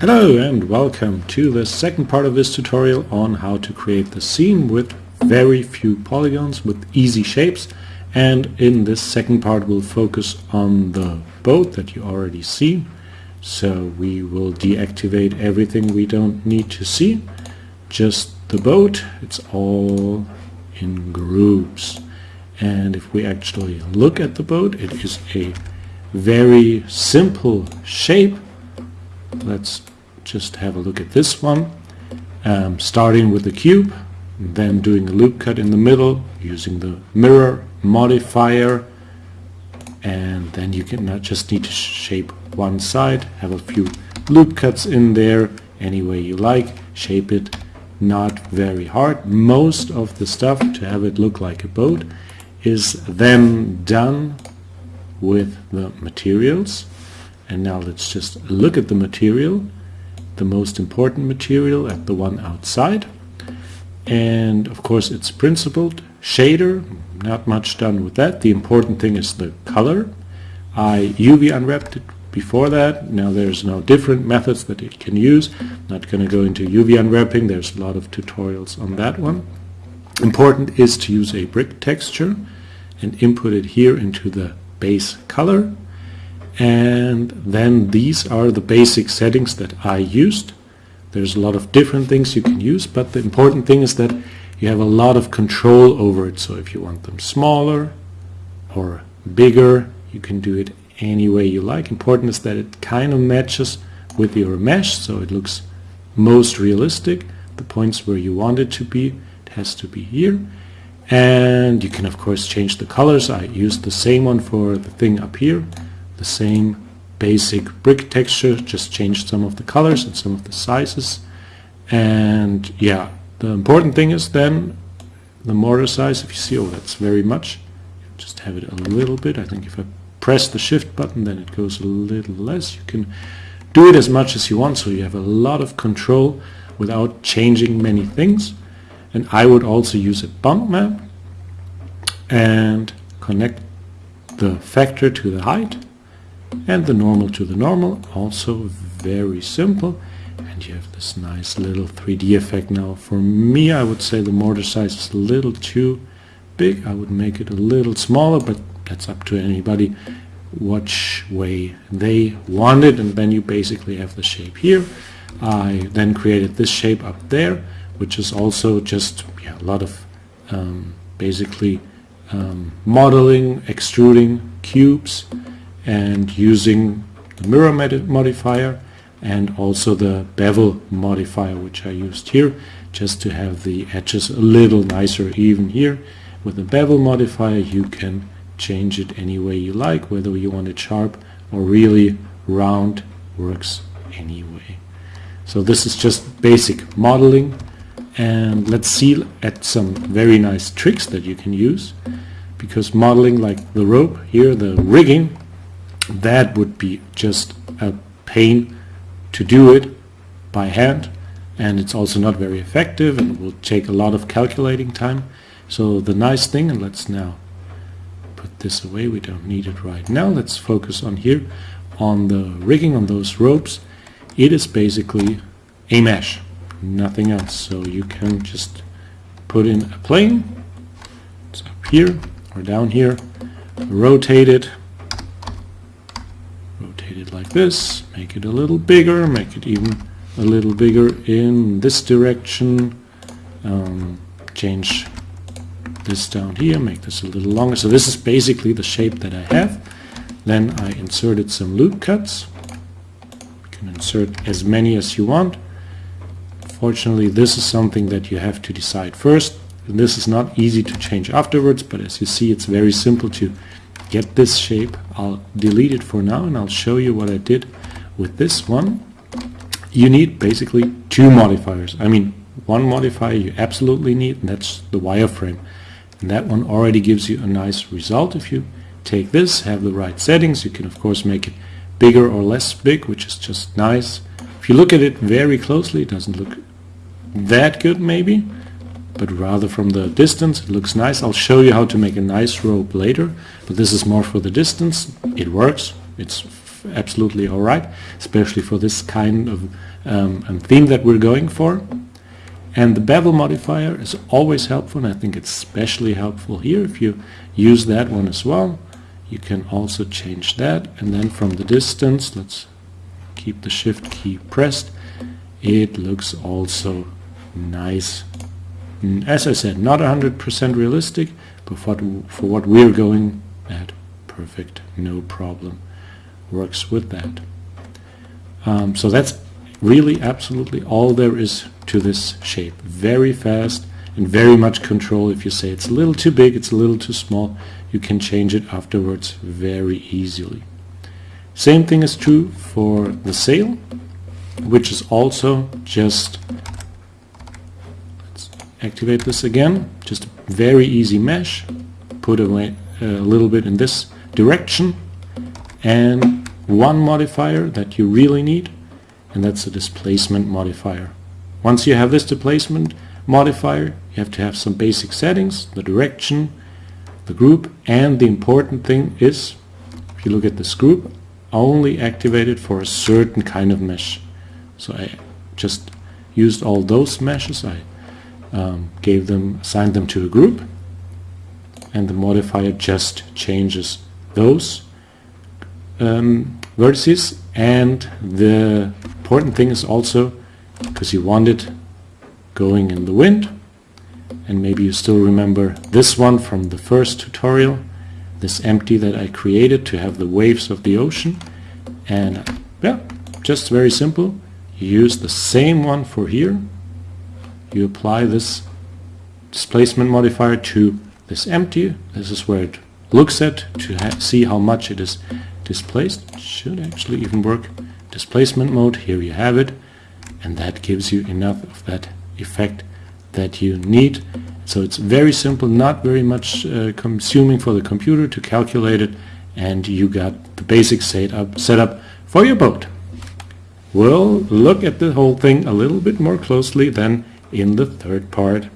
Hello and welcome to the second part of this tutorial on how to create the scene with very few polygons with easy shapes. And in this second part we'll focus on the boat that you already see. So we will deactivate everything we don't need to see. Just the boat it's all in groups. And if we actually look at the boat it is a very simple shape. Let's just have a look at this one. Um, starting with the cube then doing a loop cut in the middle using the mirror modifier. And then you can not just need to shape one side. Have a few loop cuts in there any way you like. Shape it not very hard. Most of the stuff to have it look like a boat is then done with the materials. And now let's just look at the material the most important material at the one outside. And of course it's principled shader not much done with that. The important thing is the color. I UV unwrapped it before that. Now there's no different methods that it can use. Not going to go into UV unwrapping. There's a lot of tutorials on that one. Important is to use a brick texture and input it here into the base color and then these are the basic settings that I used. There's a lot of different things you can use but the important thing is that you have a lot of control over it. So if you want them smaller or bigger you can do it any way you like. Important is that it kind of matches with your mesh so it looks most realistic. The points where you want it to be it has to be here. And you can of course change the colors. I used the same one for the thing up here the same basic brick texture just changed some of the colors and some of the sizes. And yeah the important thing is then the mortar size if you see oh that's very much. Just have it a little bit. I think if I press the shift button then it goes a little less. You can do it as much as you want so you have a lot of control without changing many things. And I would also use a bump map and connect the factor to the height and the normal to the normal also very simple. And you have this nice little 3D effect now. For me I would say the mortar size is a little too big. I would make it a little smaller but that's up to anybody which way they want it. And then you basically have the shape here. I then created this shape up there which is also just yeah, a lot of um, basically um, modeling extruding cubes and using the mirror modifier and also the bevel modifier which I used here just to have the edges a little nicer even here. With the bevel modifier you can change it any way you like whether you want it sharp or really round works anyway. So this is just basic modeling and let's see at some very nice tricks that you can use because modeling like the rope here the rigging that would be just a pain to do it by hand and it's also not very effective and will take a lot of calculating time. So the nice thing and let's now put this away we don't need it right now let's focus on here on the rigging on those ropes. It is basically a mesh nothing else. So you can just put in a plane it's up here or down here rotate it like this, make it a little bigger, make it even a little bigger in this direction, um, change this down here, make this a little longer. So this is basically the shape that I have. Then I inserted some loop cuts. You can insert as many as you want. Fortunately, this is something that you have to decide first. And this is not easy to change afterwards, but as you see, it's very simple to get this shape. I'll delete it for now and I'll show you what I did with this one. You need basically two modifiers. I mean, one modifier you absolutely need, and that's the wireframe. And that one already gives you a nice result. If you take this, have the right settings, you can of course make it bigger or less big, which is just nice. If you look at it very closely, it doesn't look that good maybe but rather from the distance. It looks nice. I'll show you how to make a nice rope later, but this is more for the distance. It works. It's absolutely alright, especially for this kind of um, theme that we're going for. And the bevel modifier is always helpful, and I think it's especially helpful here. If you use that one as well, you can also change that. And then from the distance, let's keep the shift key pressed, it looks also nice. As I said, not 100% realistic, but for, for what we're going at, perfect, no problem. Works with that. Um, so that's really absolutely all there is to this shape. Very fast and very much control. If you say it's a little too big, it's a little too small, you can change it afterwards very easily. Same thing is true for the sail, which is also just, activate this again, just a very easy mesh, put away uh, a little bit in this direction, and one modifier that you really need, and that's the displacement modifier. Once you have this displacement modifier, you have to have some basic settings, the direction, the group, and the important thing is, if you look at this group, only activated for a certain kind of mesh. So I just used all those meshes, I um, gave them, assigned them to a group, and the modifier just changes those um, vertices. And the important thing is also because you want it going in the wind and maybe you still remember this one from the first tutorial this empty that I created to have the waves of the ocean. And yeah just very simple. You use the same one for here you apply this displacement modifier to this empty this is where it looks at to see how much it is displaced. It should actually even work. Displacement mode here you have it and that gives you enough of that effect that you need. So it's very simple, not very much uh, consuming for the computer to calculate it, and you got the basic setup, setup for your boat. We'll look at the whole thing a little bit more closely than in the third part.